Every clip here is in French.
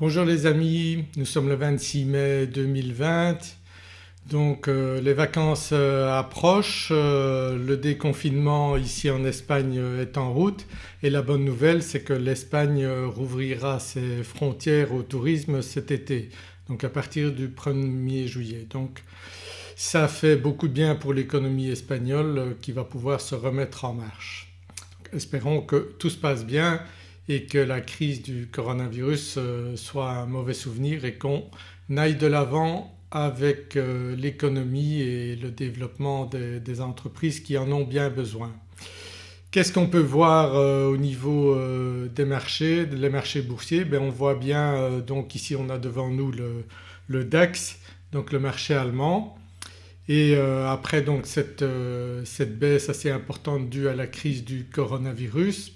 Bonjour les amis, nous sommes le 26 mai 2020 donc euh, les vacances euh, approchent, euh, le déconfinement ici en Espagne est en route et la bonne nouvelle c'est que l'Espagne rouvrira ses frontières au tourisme cet été donc à partir du 1er juillet. Donc ça fait beaucoup de bien pour l'économie espagnole qui va pouvoir se remettre en marche. espérons que tout se passe bien et que la crise du coronavirus euh, soit un mauvais souvenir et qu'on aille de l'avant avec euh, l'économie et le développement des, entreprises qui en ont bien besoin. Qu'est-ce qu'on peut voir euh, au niveau des marchés, les marchés boursiers? Ben On voit bien donc ici on a devant nous le, DAX donc le marché allemand et après donc cette baisse assez importante due à la crise du coronavirus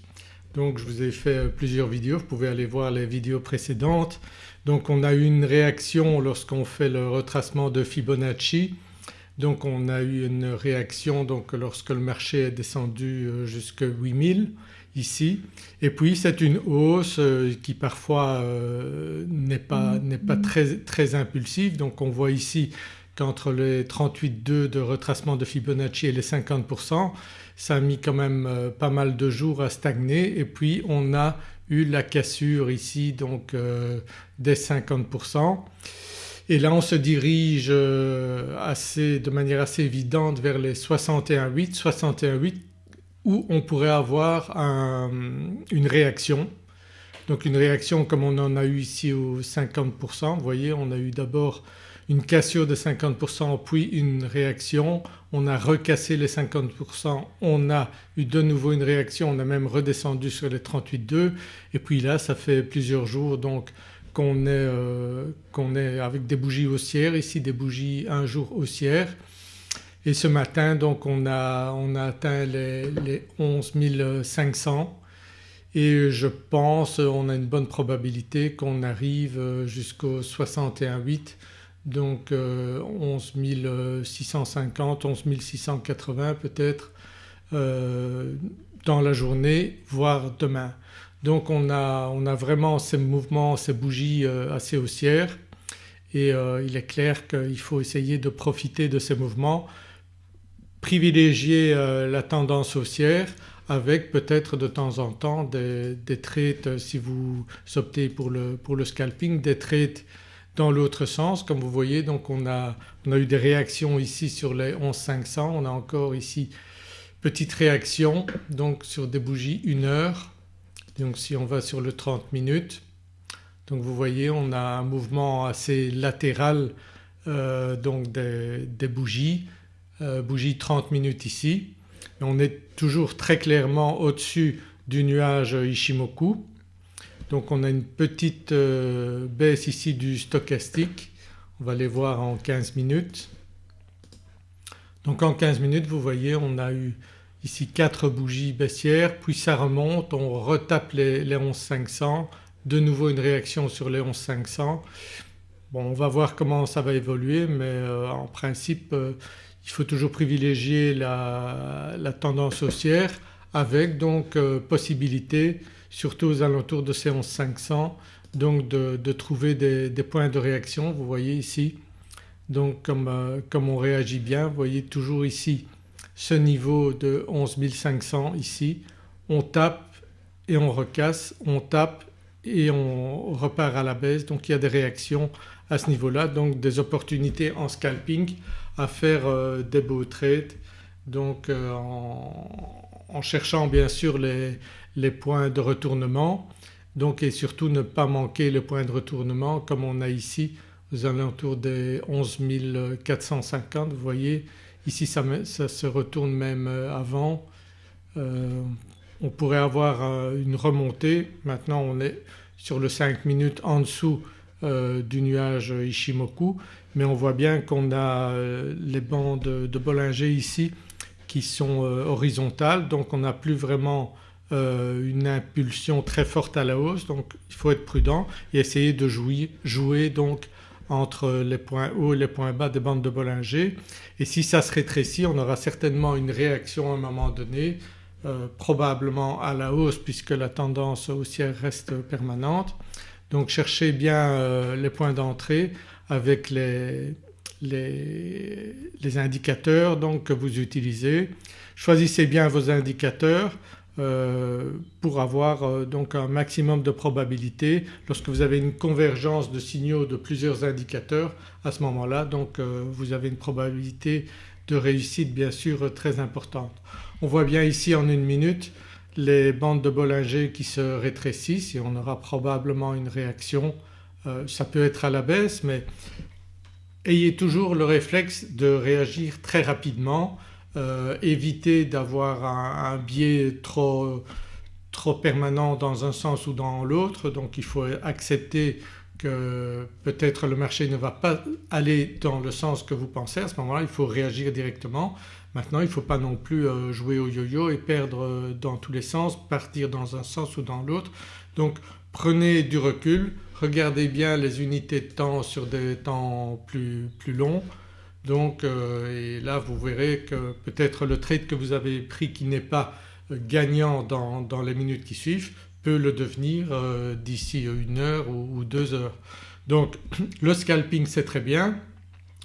donc je vous ai fait euh, plusieurs vidéos, vous pouvez aller voir les vidéos précédentes. Donc on a eu une réaction lorsqu'on fait le retracement de Fibonacci. Donc on a eu une réaction donc lorsque le marché est descendu euh, jusqu'à 8000 ici et puis c'est une hausse euh, qui parfois n'est pas, pas très, très impulsive donc on voit ici qu'entre les 38,2 de retracement de Fibonacci et les 50% ça a mis quand même euh, pas mal de jours à stagner et puis on a eu la cassure ici donc euh, des 50%. Et là on se dirige euh, assez, de manière assez évidente vers les 61,8, 61,8 où on pourrait avoir une réaction. Donc une réaction comme on en a eu ici aux 50%, vous voyez on a eu d'abord une cassure de 50% puis une réaction, on a recassé les 50%, on a eu de nouveau une réaction, on a même redescendu sur les 38,2 et puis là ça fait plusieurs jours donc qu'on est, euh, est, avec des bougies haussières, ici des bougies un jour haussières. Et ce matin donc on a, on a atteint les, les 11 500 et je pense on a une bonne probabilité qu'on arrive jusqu'au 61,8 donc 11 650, 11 680 peut-être euh, dans la journée voire demain. Donc on a, on a vraiment ces mouvements, ces bougies euh, assez haussières et euh, il est clair qu'il faut essayer de profiter de ces mouvements, privilégier la tendance haussière avec peut-être de temps en temps des, des trades si vous optez pour le, pour le scalping, des trades dans l'autre sens. Comme vous voyez donc on a, on a eu des réactions ici sur les 11500, on a encore ici petite réaction donc sur des bougies 1 heure. Donc si on va sur le 30 minutes donc vous voyez on a un mouvement assez latéral euh, donc des, bougies, euh, bougies 30 minutes ici. On est toujours très clairement au-dessus du nuage Ishimoku donc on a une petite euh, baisse ici du stochastique, on va les voir en 15 minutes. Donc en 15 minutes vous voyez on a eu ici 4 bougies baissières. Puis ça remonte, on retape les, les 11500, de nouveau une réaction sur les 11500. Bon on va voir comment ça va évoluer. Mais euh, en principe euh, il faut toujours privilégier la, la tendance haussière avec donc possibilité surtout aux alentours de ces 500 donc de, trouver des, points de réaction. Vous voyez ici. Donc comme, euh, comme, on réagit bien vous voyez toujours ici ce niveau de 11 500 ici. On tape et on recasse, on tape et on repart à la baisse. Donc il y a des réactions à ce niveau-là. Donc des opportunités en scalping à faire euh, des beaux trades. Donc euh, en, cherchant bien sûr les, les points de retournement. Donc et surtout ne pas manquer le point de retournement comme on a ici aux alentours des 11 450 vous voyez ici ça, se retourne même euh, avant. Euh, on pourrait avoir euh, une remontée, maintenant on est sur le 5 minutes en dessous du nuage Ishimoku mais on voit bien qu'on a les bandes de Bollinger ici qui sont horizontales. Donc on n'a plus vraiment euh, une impulsion très forte à la hausse. Donc il faut être prudent et essayer de jouer, jouer donc entre les points hauts et les points bas des bandes de Bollinger. Et si ça se rétrécit on aura certainement une réaction à un moment donné euh, probablement à la hausse puisque la tendance haussière reste permanente. Donc cherchez bien les points d'entrée avec les, les, indicateurs donc que vous utilisez. Choisissez bien vos indicateurs euh, pour avoir euh, donc un maximum de probabilité lorsque vous avez une convergence de signaux de plusieurs indicateurs à ce moment-là donc euh, vous avez une probabilité de réussite bien sûr très importante. On voit bien ici en une minute les bandes de Bollinger qui se rétrécissent et on aura probablement une réaction. ça peut être à la baisse mais ayez toujours le réflexe de réagir très rapidement, euh, évitez d'avoir un, biais trop, trop permanent dans un sens ou dans l'autre donc il faut accepter que peut-être le marché ne va pas aller dans le sens que vous pensez à ce moment-là il faut réagir directement. Maintenant il ne faut pas non plus euh, jouer au yo-yo et perdre euh, dans tous les sens, partir dans un sens ou dans l'autre. Donc prenez du recul, regardez bien les unités de temps sur des temps plus, plus longs. Donc euh, et là vous verrez que peut-être le trade que vous avez pris qui n'est pas gagnant dans, dans, les minutes qui suivent peut le devenir euh, d'ici une heure ou, deux heures. Donc le scalping c'est très bien,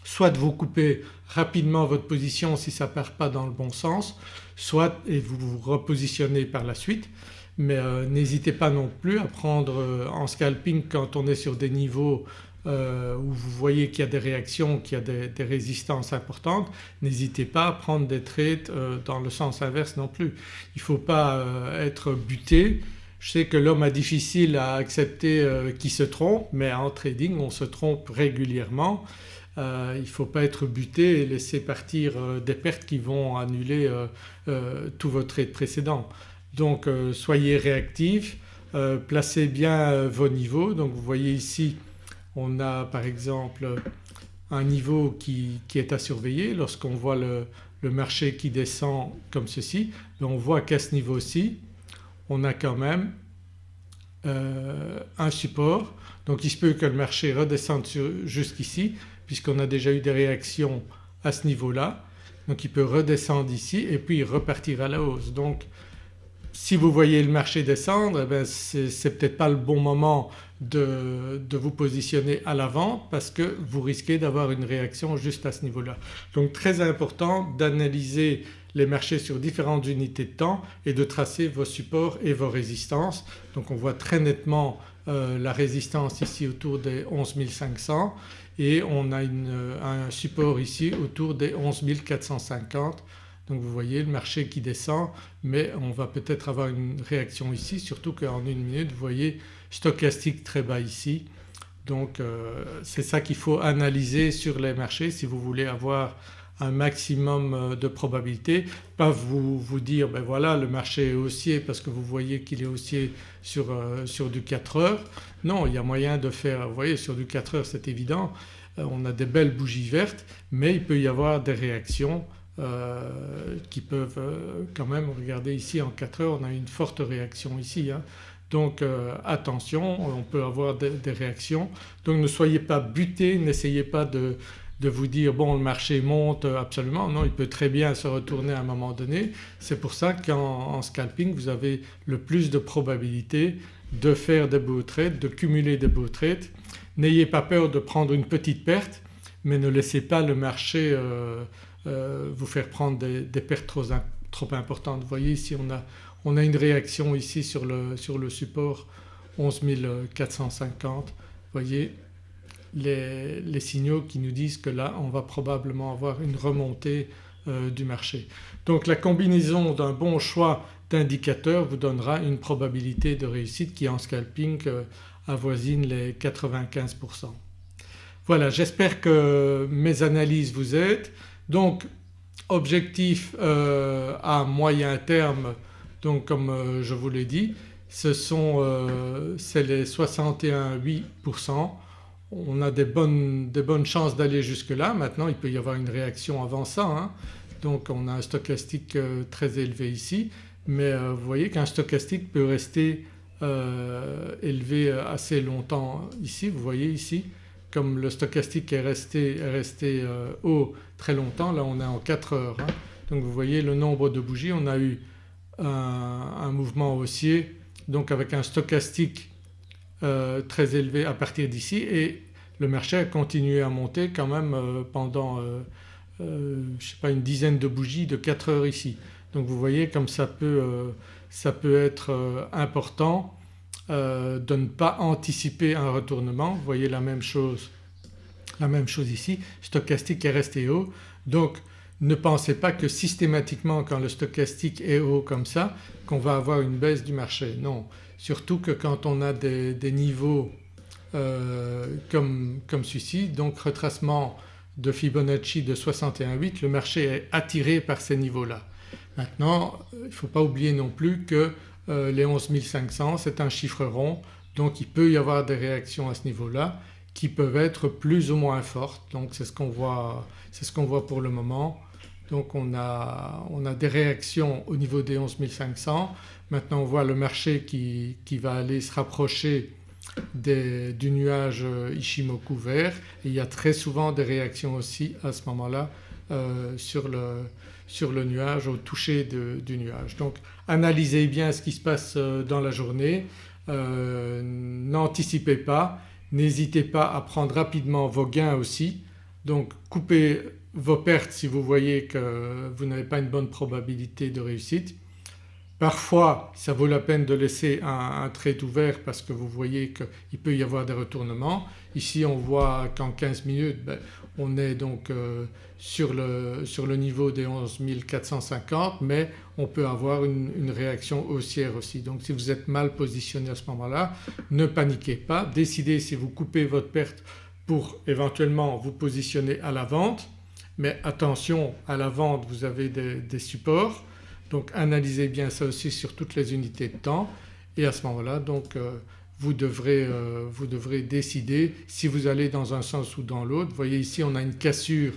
soit vous coupez rapidement votre position si ça ne part pas dans le bon sens, soit et vous vous repositionnez par la suite mais euh, n'hésitez pas non plus à prendre euh, en scalping quand on est sur des niveaux euh, où vous voyez qu'il y a des réactions, qu'il y a des, résistances importantes, n'hésitez pas à prendre des trades dans le sens inverse non plus. Il ne faut pas être buté. Je sais que l'homme a difficile à accepter qu'il se trompe mais en trading on se trompe régulièrement. il ne faut pas être buté et laisser partir des pertes qui vont annuler tous vos trades précédents. Donc euh, soyez réactifs, euh, placez bien euh, vos niveaux. Donc vous voyez ici on a par exemple un niveau qui, est à surveiller lorsqu'on voit le, marché qui descend comme ceci on voit qu'à ce niveau-ci on a quand même un support donc il se peut que le marché redescende jusqu'ici puisqu'on a déjà eu des réactions à ce niveau-là donc il peut redescendre ici et puis repartir à la hausse. Donc si vous voyez le marché descendre eh c'est peut-être pas le bon moment de, vous positionner à l'avant parce que vous risquez d'avoir une réaction juste à ce niveau-là. Donc très important d'analyser les marchés sur différentes unités de temps et de tracer vos supports et vos résistances. Donc on voit très nettement euh, la résistance ici autour des 11 500 et on a un support ici autour des 11 450 donc vous voyez le marché qui descend mais on va peut-être avoir une réaction ici surtout qu'en une minute vous voyez stochastique très bas ici. Donc euh, c'est ça qu'il faut analyser sur les marchés si vous voulez avoir un maximum euh, de probabilité. Pas vous, dire ben voilà le marché est haussier parce que vous voyez qu'il est haussier sur, euh, sur du 4 heures. Non il y a moyen de faire, vous voyez sur du 4 heures c'est évident, on a des belles bougies vertes mais il peut y avoir des réactions euh, qui peuvent euh, quand même, regardez ici en 4 heures on a une forte réaction ici. Hein. Donc euh, attention on peut avoir des, réactions donc ne soyez pas buté, n'essayez pas de, vous dire bon le marché monte absolument, non il peut très bien se retourner à un moment donné. C'est pour ça qu'en scalping vous avez le plus de probabilité de faire des beaux trades, de cumuler des beaux trades. N'ayez pas peur de prendre une petite perte mais ne laissez pas le marché vous faire prendre des, pertes trop, importantes. Vous voyez ici on a, on a une réaction ici sur le, sur le support 11 450. Vous voyez les, les, signaux qui nous disent que là on va probablement avoir une remontée euh, du marché. Donc la combinaison d'un bon choix d'indicateurs vous donnera une probabilité de réussite qui en scalping euh, avoisine les 95%. Voilà j'espère que mes analyses vous aident. Donc objectif euh, à moyen terme donc comme euh, je vous l'ai dit ce sont euh, c'est les 61,8%. On a des bonnes, des bonnes chances d'aller jusque là. Maintenant il peut y avoir une réaction avant ça hein. donc on a un stochastique très élevé ici mais vous voyez qu'un stochastique peut rester élevé assez longtemps ici. Vous voyez ici comme le stochastique est resté, resté euh, haut très longtemps, là on est en 4 heures. Hein. Donc vous voyez le nombre de bougies, on a eu un, mouvement haussier donc avec un stochastique très élevé à partir d'ici et le marché a continué à monter quand même pendant je sais pas une dizaine de bougies de 4 heures ici. Donc vous voyez comme ça peut, ça peut être important de ne pas anticiper un retournement. Vous voyez la même chose, la même chose ici, stochastique est resté haut donc ne pensez pas que systématiquement quand le stochastique est haut comme ça qu'on va avoir une baisse du marché. Non, surtout que quand on a des, niveaux euh, comme, comme celui-ci donc retracement de Fibonacci de 61,8 le marché est attiré par ces niveaux-là. Maintenant il ne faut pas oublier non plus que euh, les 11 500 c'est un chiffre rond donc il peut y avoir des réactions à ce niveau-là qui peuvent être plus ou moins fortes donc c'est ce qu'on voit, ce qu'on voit pour le moment. Donc on a, on a, des réactions au niveau des 11 500. Maintenant on voit le marché qui, qui va aller se rapprocher des, du nuage Ishimoku vert il y a très souvent des réactions aussi à ce moment-là euh, sur, le, sur, le, nuage, au toucher du nuage. Donc analysez bien ce qui se passe euh, dans la journée, euh, n'anticipez pas N'hésitez pas à prendre rapidement vos gains aussi donc coupez vos pertes si vous voyez que vous n'avez pas une bonne probabilité de réussite. Parfois ça vaut la peine de laisser un, trade ouvert parce que vous voyez qu'il peut y avoir des retournements. Ici on voit qu'en 15 minutes ben, on est donc euh, sur, le, sur, le, niveau des 11 450 mais on peut avoir une, réaction haussière aussi. Donc si vous êtes mal positionné à ce moment-là ne paniquez pas, décidez si vous coupez votre perte pour éventuellement vous positionner à la vente. Mais attention à la vente vous avez des supports. Donc analysez bien ça aussi sur toutes les unités de temps. Et à ce moment-là donc euh, vous, devrez, euh, vous devrez décider si vous allez dans un sens ou dans l'autre. Vous voyez ici on a une cassure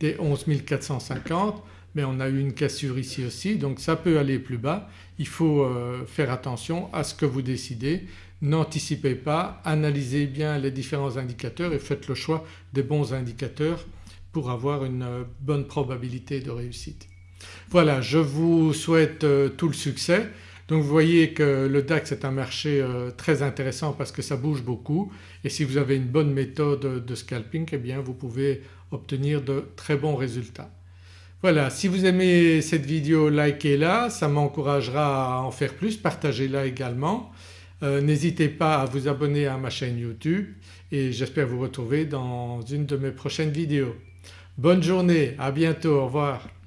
des 11 450 mais on a eu une cassure ici aussi donc ça peut aller plus bas. Il faut euh, faire attention à ce que vous décidez, n'anticipez pas, analysez bien les différents indicateurs et faites le choix des bons indicateurs pour avoir une bonne probabilité de réussite. Voilà je vous souhaite euh, tout le succès. Donc vous voyez que le DAX est un marché euh, très intéressant parce que ça bouge beaucoup et si vous avez une bonne méthode de scalping eh bien vous pouvez obtenir de très bons résultats. Voilà si vous aimez cette vidéo likez-la, ça m'encouragera à en faire plus, partagez-la également. Euh, n'hésitez pas à vous abonner à ma chaîne YouTube et j'espère vous retrouver dans une de mes prochaines vidéos. Bonne journée, à bientôt, au revoir.